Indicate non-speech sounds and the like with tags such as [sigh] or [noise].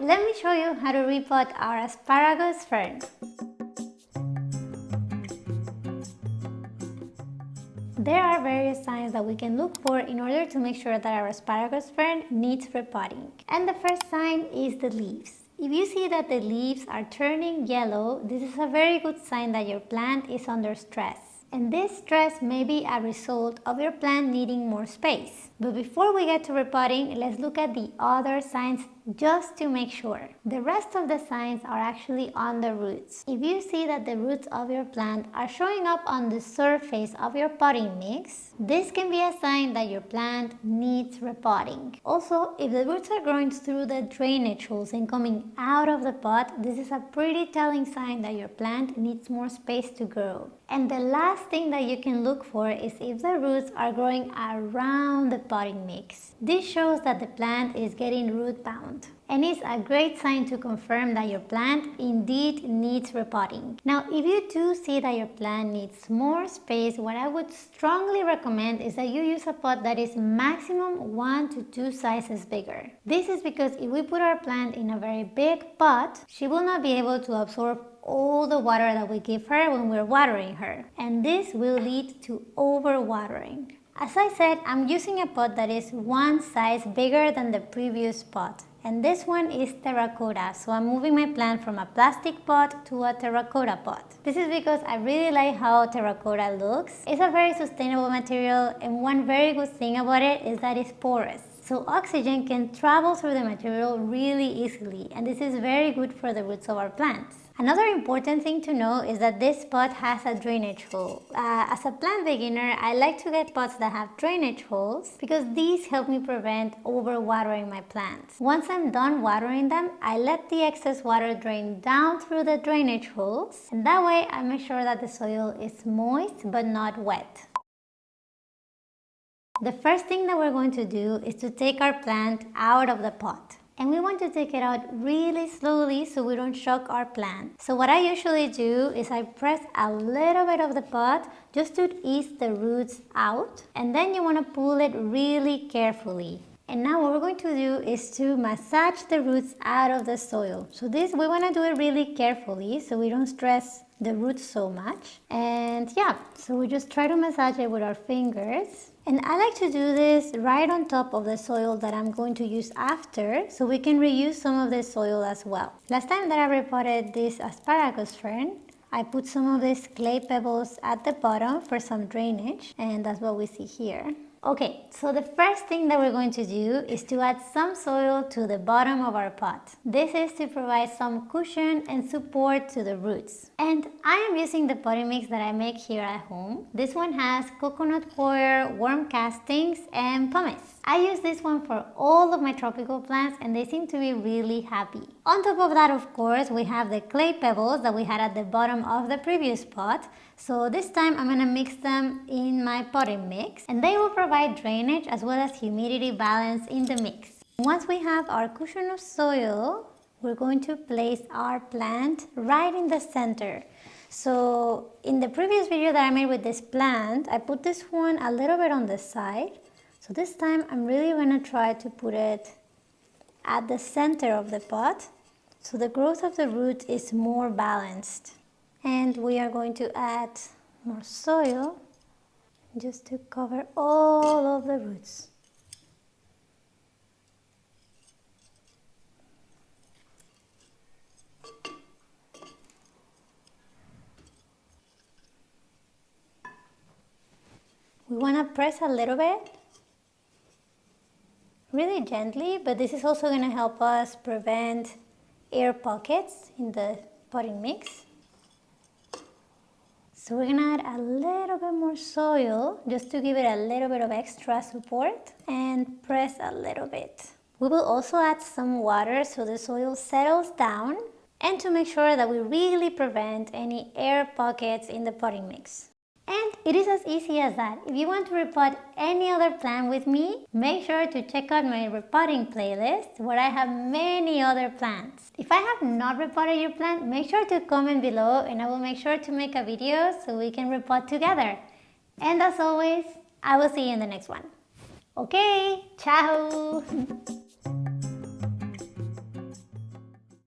let me show you how to repot our asparagus fern. There are various signs that we can look for in order to make sure that our asparagus fern needs repotting. And the first sign is the leaves. If you see that the leaves are turning yellow, this is a very good sign that your plant is under stress. And this stress may be a result of your plant needing more space. But before we get to repotting, let's look at the other signs just to make sure. The rest of the signs are actually on the roots. If you see that the roots of your plant are showing up on the surface of your potting mix, this can be a sign that your plant needs repotting. Also, if the roots are growing through the drainage holes and coming out of the pot, this is a pretty telling sign that your plant needs more space to grow. And the last thing that you can look for is if the roots are growing around the potting mix. This shows that the plant is getting root bound and is a great sign to confirm that your plant indeed needs repotting. Now if you do see that your plant needs more space, what I would strongly recommend is that you use a pot that is maximum 1 to 2 sizes bigger. This is because if we put our plant in a very big pot, she will not be able to absorb all the water that we give her when we're watering her and this will lead to overwatering. As I said, I'm using a pot that is one size bigger than the previous pot. And this one is terracotta, so I'm moving my plant from a plastic pot to a terracotta pot. This is because I really like how terracotta looks. It's a very sustainable material and one very good thing about it is that it's porous. So oxygen can travel through the material really easily and this is very good for the roots of our plants. Another important thing to know is that this pot has a drainage hole. Uh, as a plant beginner, I like to get pots that have drainage holes because these help me prevent overwatering my plants. Once I'm done watering them, I let the excess water drain down through the drainage holes and that way I make sure that the soil is moist but not wet. The first thing that we're going to do is to take our plant out of the pot and we want to take it out really slowly so we don't shock our plant. So what I usually do is I press a little bit of the pot just to ease the roots out and then you want to pull it really carefully. And now what we're going to do is to massage the roots out of the soil. So this, we want to do it really carefully so we don't stress the roots so much. And yeah, so we just try to massage it with our fingers and I like to do this right on top of the soil that I'm going to use after so we can reuse some of the soil as well. Last time that I repotted this asparagus fern, I put some of these clay pebbles at the bottom for some drainage and that's what we see here. Okay, so the first thing that we're going to do is to add some soil to the bottom of our pot. This is to provide some cushion and support to the roots. And I am using the potting mix that I make here at home. This one has coconut coir, worm castings and pumice. I use this one for all of my tropical plants and they seem to be really happy. On top of that, of course, we have the clay pebbles that we had at the bottom of the previous pot. So this time I'm going to mix them in my potting mix and they will provide drainage as well as humidity balance in the mix. Once we have our cushion of soil, we're going to place our plant right in the center. So in the previous video that I made with this plant, I put this one a little bit on the side so this time I'm really going to try to put it at the center of the pot so the growth of the root is more balanced. And we are going to add more soil just to cover all of the roots. We want to press a little bit really gently, but this is also going to help us prevent air pockets in the potting mix. So we're to add a little bit more soil just to give it a little bit of extra support and press a little bit. We will also add some water so the soil settles down and to make sure that we really prevent any air pockets in the potting mix. And it is as easy as that. If you want to repot any other plant with me, make sure to check out my repotting playlist where I have many other plants. If I have not repotted your plant, make sure to comment below and I will make sure to make a video so we can repot together. And as always, I will see you in the next one. Okay, ciao! [laughs]